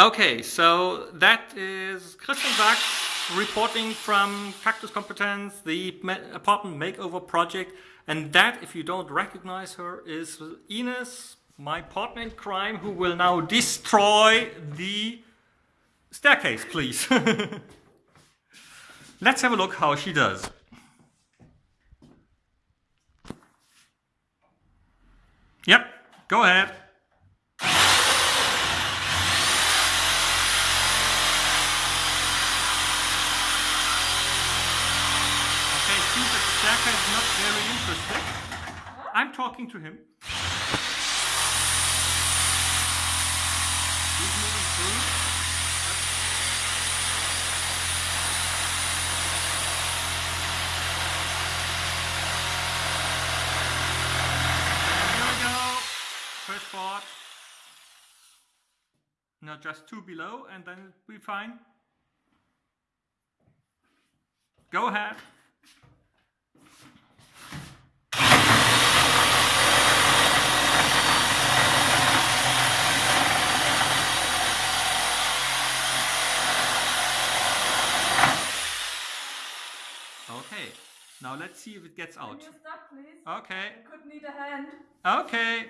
Okay, so that is Christian Sachs reporting from Cactus Competence, the apartment makeover project. And that, if you don't recognize her, is Ines, my partner in crime, who will now destroy the staircase, please. Let's have a look how she does. Yep, go ahead. Okay, staircase is not very interested. I'm talking to him. He's moving through. Here we go. First part. No, just two below, and then we'll be fine. Go ahead. Okay, now let's see if it gets Can out. you stop, please? Okay, I could need a hand. okay.